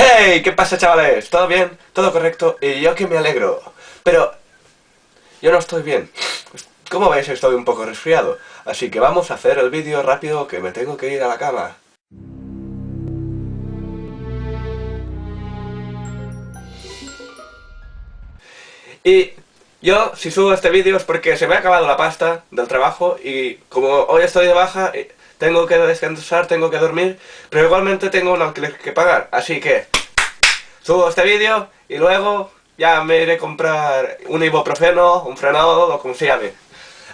¡Hey! ¿Qué pasa chavales? ¿Todo bien? ¿Todo correcto? Y yo que me alegro. Pero... Yo no estoy bien. Como veis estoy un poco resfriado. Así que vamos a hacer el vídeo rápido que me tengo que ir a la cama. Y yo, si subo este vídeo es porque se me ha acabado la pasta del trabajo y como hoy estoy de baja, eh, tengo que descansar, tengo que dormir, pero igualmente tengo un alquiler que pagar, así que subo este vídeo y luego ya me iré a comprar un ibuprofeno, un frenado o como se.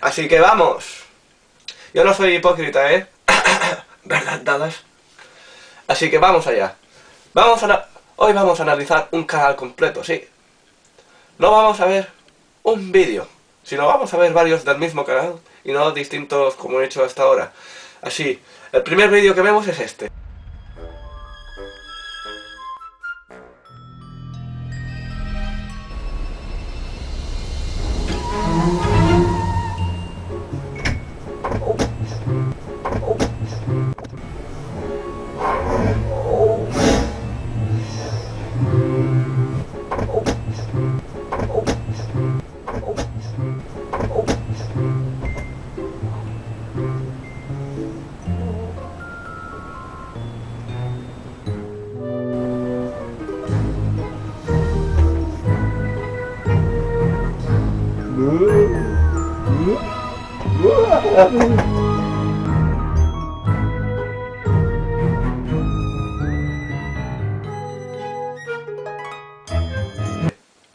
Así que vamos. Yo no soy hipócrita, ¿eh? ¿Verdad, dadas? Así que vamos allá. Vamos a... Hoy vamos a analizar un canal completo, sí. No vamos a ver un vídeo, sino vamos a ver varios del mismo canal y no distintos como he hecho hasta ahora. Así, el primer vídeo que vemos es este.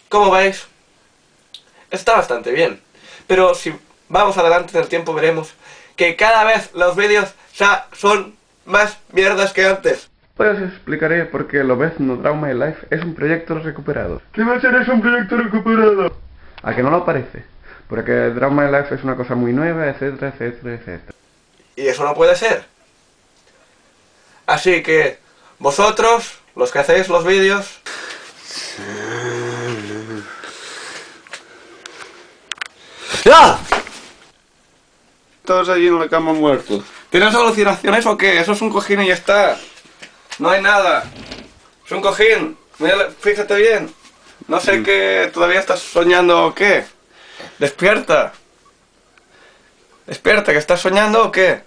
Como veis, está bastante bien. Pero si vamos adelante en el tiempo veremos que cada vez los vídeos ya son más mierdas que antes. Pues os explicaré por qué lo ves No Drama My Life es un proyecto recuperado. ¿Qué va a ser eso un proyecto recuperado? A que no lo parece. Porque Drama My Life es una cosa muy nueva, etcétera, etcétera, etcétera. Y eso no puede ser. Así que, vosotros, los que hacéis los vídeos... ¡Ya! Todos allí en la cama muertos. ¿Tienes alucinaciones o qué? Eso es un cojín y ya está. No hay nada. Es un cojín. Mira, fíjate bien. No sé qué... ¿Todavía estás soñando o qué? Despierta. Despierta, ¿que estás soñando o qué?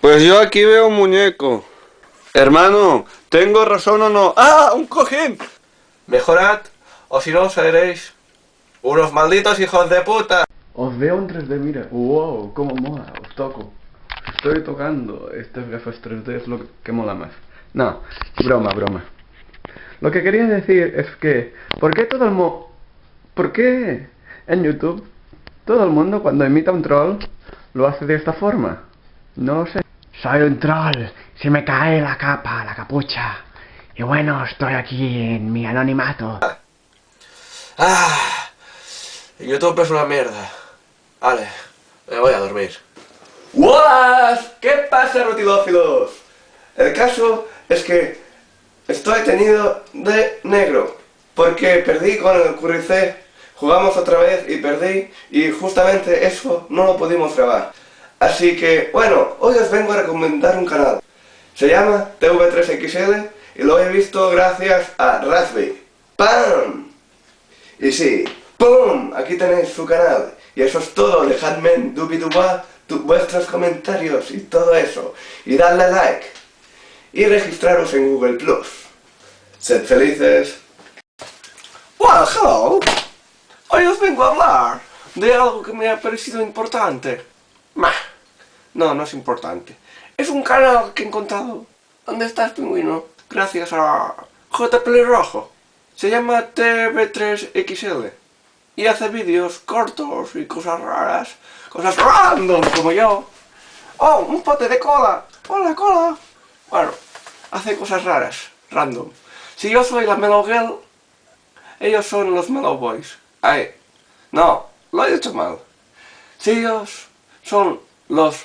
Pues yo aquí veo un muñeco. Hermano, ¿tengo razón o no? ¡Ah! ¡Un cojín! Mejorad, o si no seréis unos malditos hijos de puta. Os veo en 3D, mira. ¡Wow! ¡Cómo mola! Os toco. Estoy tocando. Estas gafas 3D es lo que mola más. No, broma, broma. Lo que quería decir es que... ¿Por qué todo el mo... ¿Por qué en YouTube todo el mundo cuando imita un troll lo hace de esta forma? No sé. Soy un troll. Se me cae la capa, la capucha. Y bueno, estoy aquí en mi anonimato. Ah, YouTube es una mierda. Vale, me voy a dormir. ¡Hola! ¿Qué pasa, rutilófilos? El caso es que estoy tenido de negro. Porque perdí con el QRC, jugamos otra vez y perdí, y justamente eso no lo pudimos grabar. Así que, bueno, hoy os vengo a recomendar un canal. Se llama TV3XL y lo he visto gracias a Raspberry. ¡Pam! Y sí, ¡pum! Aquí tenéis su canal. Y eso es todo, dejadme en dubiduba vuestros comentarios y todo eso. Y dadle like. Y registraros en Google+. Plus. Sed felices. Well, hello. Hoy os vengo a hablar de algo que me ha parecido importante. Mah. No, no es importante. Es un canal que he encontrado. ¿Dónde estás, pingüino? Gracias a JP Rojo. Se llama TV3XL. Y hace vídeos cortos y cosas raras. Cosas random, como yo. ¡Oh, un pote de cola! ¡Hola, cola! Bueno, hace cosas raras, random. Si yo soy la Mellow Girl, ellos son los Mellow Boys. Ay, no, lo he dicho mal. Si ellos son los...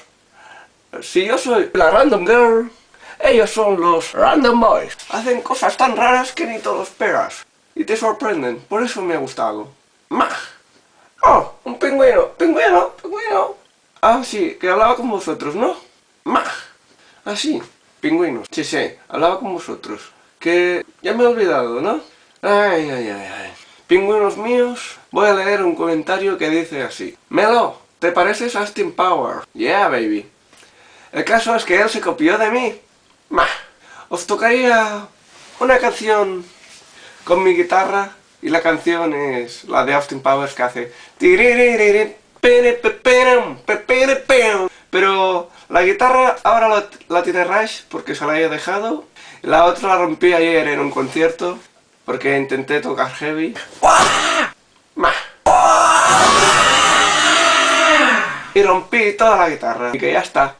Si yo soy la Random Girl, ellos son los Random Boys. Hacen cosas tan raras que ni te lo esperas. Y te sorprenden, por eso me ha gustado. ¡Mah! ¡Oh! ¡Un pingüino! ¡Pingüino! ¡Pingüino! Ah, sí, que hablaba con vosotros, ¿no? ¡Mah! Ah, sí, pingüinos. Sí, sí, hablaba con vosotros. que ya me he olvidado, ¿no? Ay, ay, ay, ay. Pingüinos míos, voy a leer un comentario que dice así. Melo, ¿te pareces a Austin Power? Yeah, baby. El caso es que él se copió de mí. Mah. Os tocaría una canción con mi guitarra y la canción es la de Austin Powers que hace pero la guitarra ahora la, la tiene Rush porque se la he dejado. La otra la rompí ayer en un concierto porque intenté tocar heavy. Y rompí toda la guitarra. Y que ya está